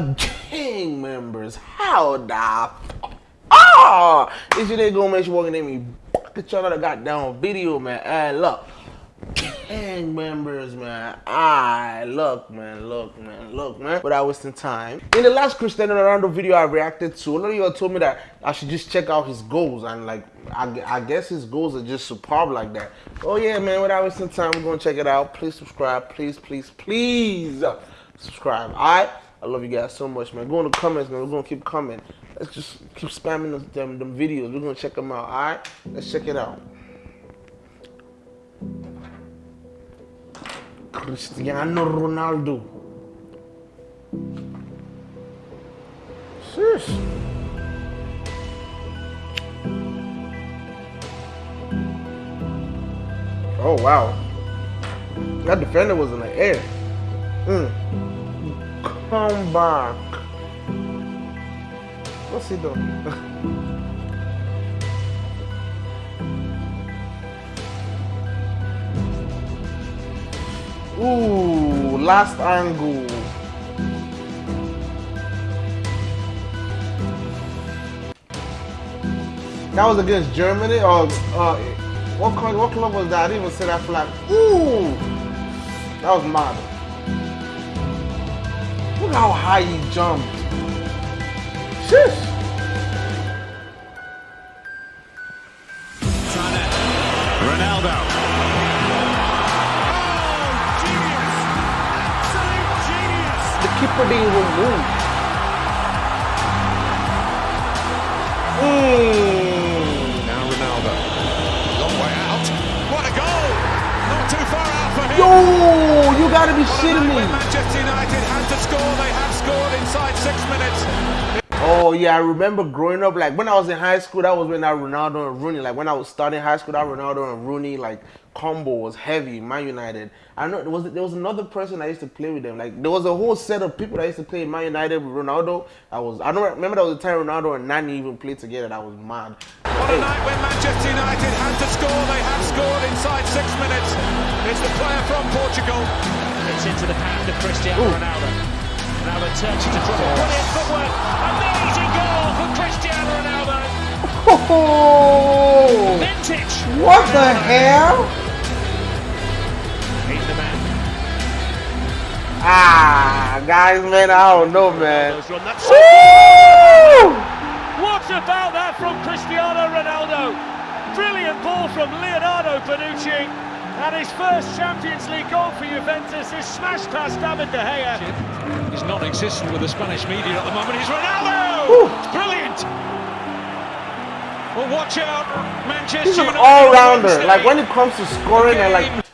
gang members. How the ah? This shit ain't gonna make you walking at me. Get y'all that goddamn video, man. And look, gang members, man. I look, man, look, man, look, man. Without wasting time. In the last Cristiano Ronaldo video I reacted to, a lot of y'all told me that I should just check out his goals and like, I, I guess his goals are just superb like that. Oh yeah, man. Without wasting time, we're gonna check it out. Please subscribe. Please, please, please subscribe. All right. I love you guys so much, man. Go in the comments, man. We're gonna keep coming. Let's just keep spamming them, them, them videos. We're gonna check them out. All right, let's check it out. Cristiano Ronaldo. Shush. Oh wow. That defender was in the air. Mm come back. What's he doing? Ooh, last angle. That was against Germany or uh, what, what club was that? I didn't even see that flag. Ooh, that was mad. Look how high he jumped. Shush. Ronaldo. Oh, genius. Absolute genius. The keeper didn't even move. Mm. Now Ronaldo. Long way out. What a goal. Not too far out for him. Yo, you gotta be shitting me. Manchester United score. They have scored inside six minutes. Oh yeah, I remember growing up. Like when I was in high school, that was when that Ronaldo and Rooney. Like when I was starting high school, that Ronaldo and Rooney like combo was heavy. Man United. I know there was there was another person I used to play with them. Like there was a whole set of people that used to play Man United with Ronaldo. I was I don't remember that was the time Ronaldo and Nani even played together. That was mad. What a night when Manchester United had to score. They have scored inside six minutes. It's the player from Portugal. It's into the path of Cristiano Ooh. Ronaldo. Ronaldo turns to dribble. Brilliant footwork. Amazing goal for Cristiano Ronaldo. Oh, Vintage. What Ronaldo. the hell? He's the man. Ah, guys, man, I don't know, man. What about that from Cristiano Ronaldo? Brilliant ball from Leonardo Bonucci. And his first Champions League goal for Juventus is smashed past David De Gea. He's non-existent with the Spanish media at the moment. He's Ronaldo! It's brilliant! Well, watch out, Manchester He's an all-rounder. Like, when it comes to scoring and, like,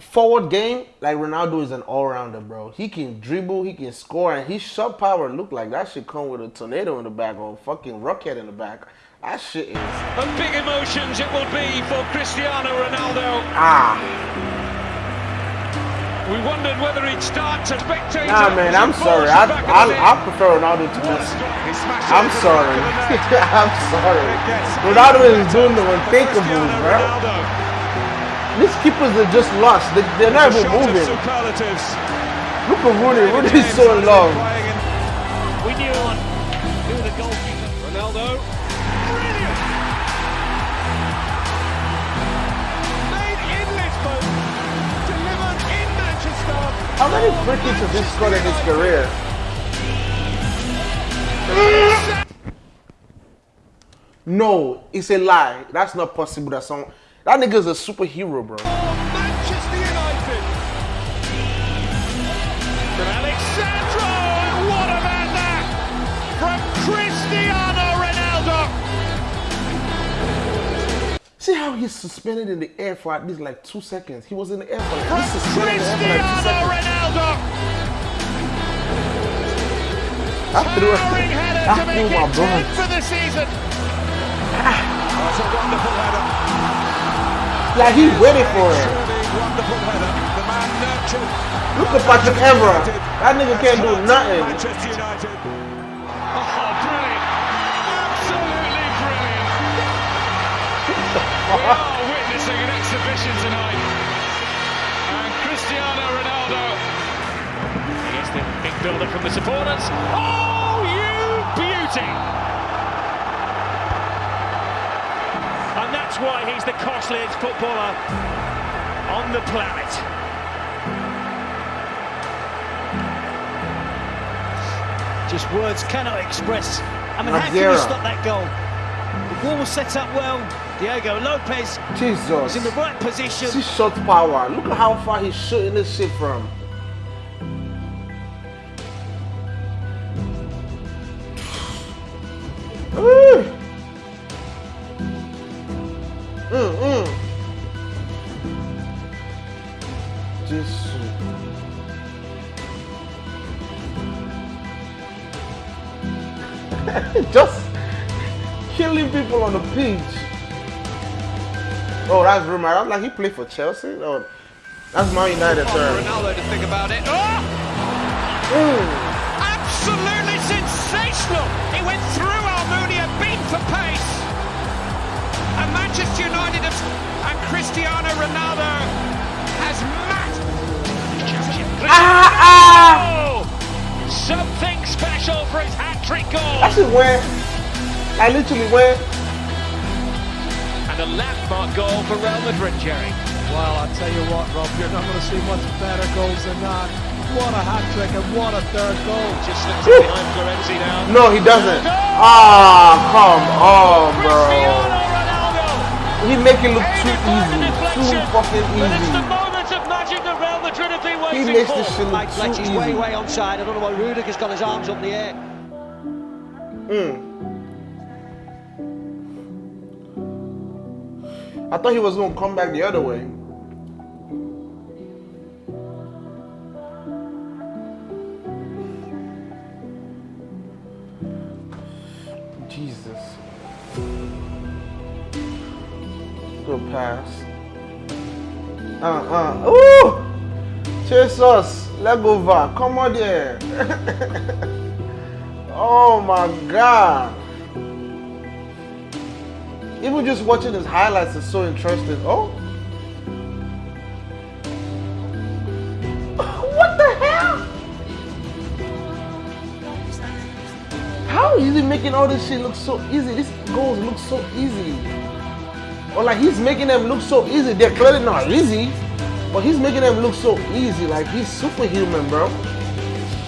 forward game, like, Ronaldo is an all-rounder, bro. He can dribble, he can score, and his shot power look like that should come with a tornado in the back or a fucking rocket in the back. That shit is. And big emotions it will be for Cristiano Ronaldo. Ah. We wondered whether he'd start to spectate. Nah, man, I'm sorry. I, I, I prefer Ronaldo to Messi. I'm sorry. I'm sorry. Ronaldo is doing the unthinkable, bro. These keepers are just lost. They, they're not even moving. Look at Rooney. Rooney's so in love. We knew on who the goalkeeper. Ronaldo. How many free kicks has he scored in his career? No, it's a lie. That's not possible. That some that nigga's a superhero, bro. See how he's suspended in the air for at least like two seconds. He was in the air for like, he's suspended in the air for like two seconds. Ronaldo. I threw, I threw my blood. for the season. That's a wonderful header. Like he waited for it. Wonderful header. The man nurtured. Look at Patrice Evra. That nigga can't do nothing. Manchester United. We are witnessing an exhibition tonight. And Cristiano Ronaldo. He is the big build-up from the supporters. Oh, you beauty! And that's why he's the costliest footballer on the planet. Just words cannot express. I mean, how can you stop that goal? The ball was set up well. Diego Lopez Jesus. in the right position. See shot power. Look at how far he's shooting this shit from. Ooh. Mm, mm. Jesus. Just killing people on the pitch. Oh, that's rumor. I was like, he played for Chelsea? Oh, that's Man United term. Ronaldo to think about it. Oh, Mm. absolutely sensational! He went through Almunia, beat for pace. And Manchester United have, and Cristiano Ronaldo has matched. Ah, ah! Something special for his hat-trick goal. Actually, where? I literally where? And a landmark goal for Real Madrid, Jerry. Well, I'll tell you what, Rob, you're not going to see much better goals than that. What a hat trick and what a third goal. Just slips it behind Florenzi now. No, he doesn't. Ah, come on, bro. Ronaldo. He make it look too the easy. deflection. Too fucking But it's the easy. moment of magic that Real Madrid have been He waiting makes for. this shit look Mike Fletcher's too way, easy. way onside. I don't know why Rudiger's got his arms up in the air. Mm. I thought he was gonna come back the other way. Jesus. Good pass. Uh uh. Ooh! Jesus! Let go VAR. Come on there. oh my god. Even just watching his highlights is so interesting. Oh. What the hell? How is he making all this shit look so easy? These goals look so easy. Or like he's making them look so easy. They're clearly not easy, but he's making them look so easy. Like he's superhuman, bro.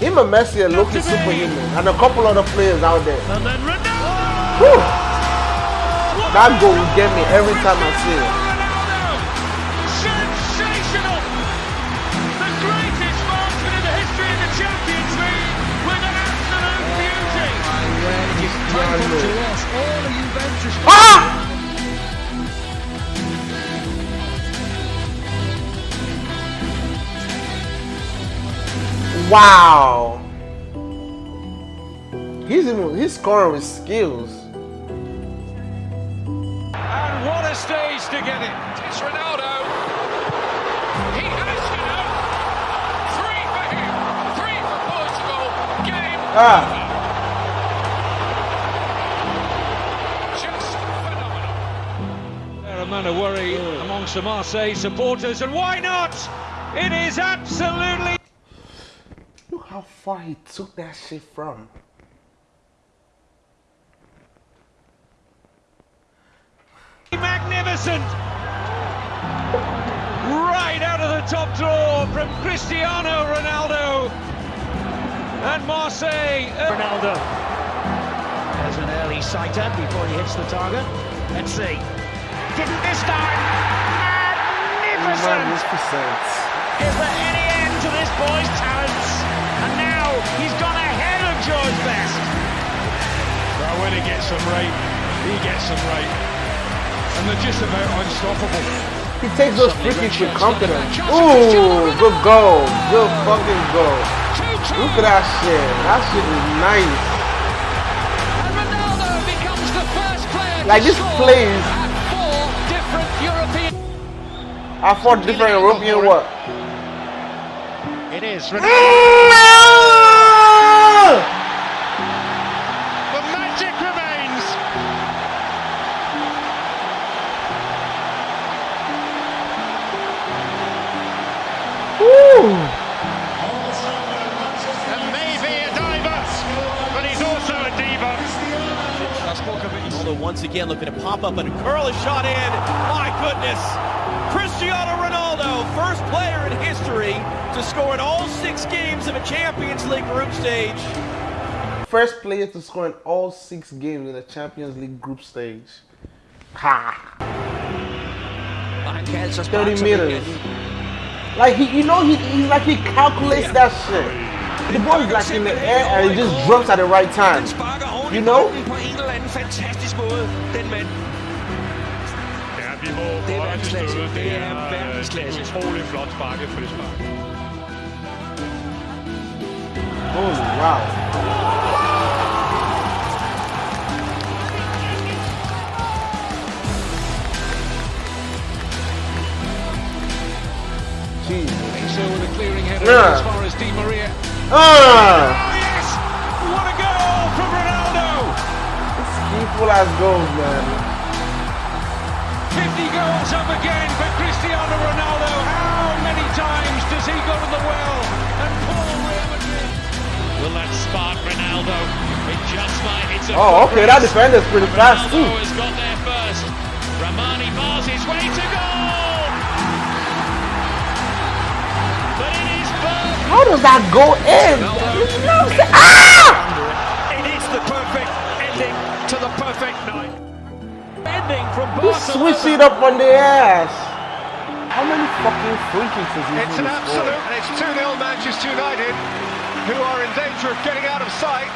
Him and Messi are looking superhuman, and a couple other players out there. And then Ronaldo. Whew. That goal will get me every time I see it. Sensational. The greatest marksman in the history of the Champions League with an absolute beauty. Cristiano. To us, all the Juventus Ah! Wow. He's even he's scoring with skills. And what a stage to get it. It's Ronaldo. He has, you know, three for him, three for Portugal. Game Ah. just phenomenal. There a man of worry amongst the Marseille supporters, and why not? It is absolutely Look how far he took that shit from. Magnificent. Right out of the top drawer from Cristiano Ronaldo. And Marseille. Ronaldo. There's an early sighter before he hits the target. Let's see. Didn't this time. Magnificent! Magnificent. Is there any end to this boy's talents? And now he's gone ahead of George Best. Well, when he gets them right, he gets them right. And they're just about unstoppable. He takes those free kicks with confidence. Ooh, good goal. Good fucking goal. Look at that shit. That shit is nice. And Ronaldo becomes the first player Like this plays at four different European. I fought different European what? It is. Mm, again looking to pop up and curl a shot in. My goodness. Cristiano Ronaldo, first player in history to score in all six games of a Champions League group stage. First player to score in all six games in a Champions League group stage. Ha! 30 meters. Like he, you know, he, he's like he calculates that shit. The ball is like in the air and he just drops at the right time. You know? Ja, vi må Det er højt verdensklasse. støde. Det er øh, verdensklasse. et utroligt flot sparket frispark. Holy wow. Jesus. So with a clearing header Yeah. as far as Di Maria. Ah! Full ass goals, man. 50 goals up again for Cristiano Ronaldo. How many times does he go to the well and pull Real Madrid? Will that spark Ronaldo? It just might. It's a Oh, okay, that defender's pretty fast Ronaldo too. has got there first. Ramani bars his way to goal. But it is Berg. How does that go in? Ah! It is the perfect ending to the perfect night. Ending from He Barcelona. it up on the ass. How many fucking free kicks has he It's an really scored? absolute, and it's 2-0 Manchester United, who are in danger of getting out of sight.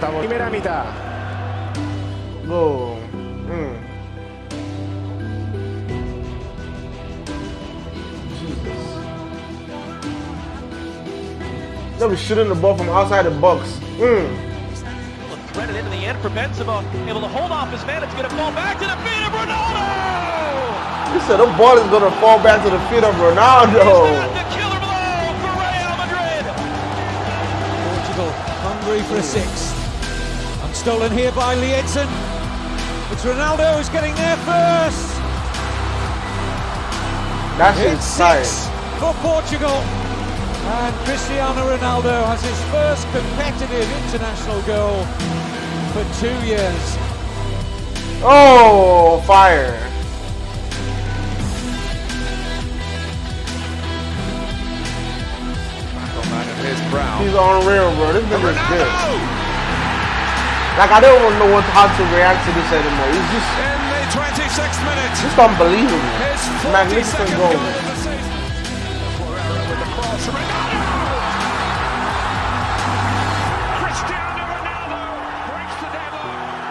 Primera mitad. Go. Mm. Jesus. They'll be shooting the ball from outside the box. Mm. Thread it into the end for Benzema, able to hold off his man. It's going to fall back to the feet of Ronaldo! He said the ball is gonna fall back to the feet of Ronaldo. that the killer blow for Real Madrid? Portugal hungry for a sixth. And stolen here by Lee Edson. It's Ronaldo who's getting there first. That's shit's It's six for Portugal. And Cristiano Ronaldo has his first competitive international goal for two years. Oh, fire. He's unreal, bro. This nigga is good. Like, I don't even know what, how to react to this anymore. He's just, In the 26th minute, just unbelievable. his Magnificent goal. goal with the. Ronaldo! Cristiano Ronaldo breaks the deadline.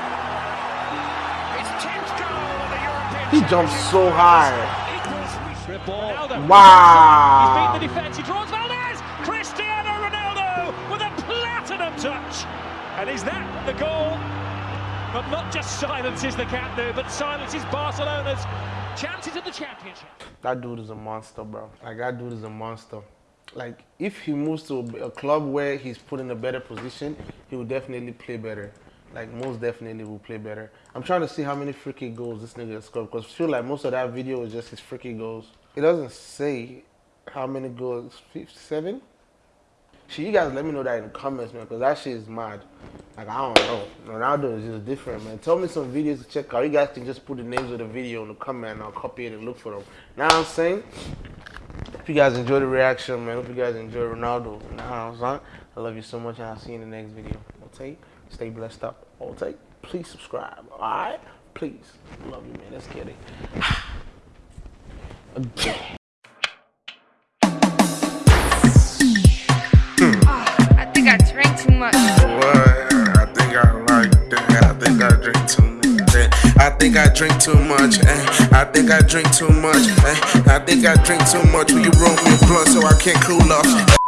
His 10th goal of the European He jumps so high. Ronaldo. Wow. He's beaten the defence. He draws Valdés. Cristiano Ronaldo with a platinum touch. And is that the goal? But not just silences the Camp Nou, but silences Barcelona's chances of the championship. That dude is a monster, bro. Like, that dude is a monster. Like, if he moves to a, club where he's put in a better position, he will definitely play better. Like, most definitely will play better. I'm trying to see how many free kick goals this nigga scored because I feel like most of that video is just his free kick goals. It doesn't say how many goals. Fif- Seven? Shit, you guys let me know that in the comments, man, because that shit is mad. Like, I don't know. Ronaldo is just different, man. Tell me some videos to check out. You guys can just put the names of the video in the comment and I'll copy it and look for them. Now I'm saying? Hope you guys enjoy the reaction, man. Hope you guys enjoy Ronaldo. I'm saying? I love you so much and I'll see you in the next video. Okay? Stay blessed up. Okay? Please subscribe. Alright? Please. Love you, man. Let's get it. Again. Ah, I think I drank too much. Think I drink too much. eh. I think I drink too much. eh. I think I drink too much. Will you roll me a blunt so I can't cool off?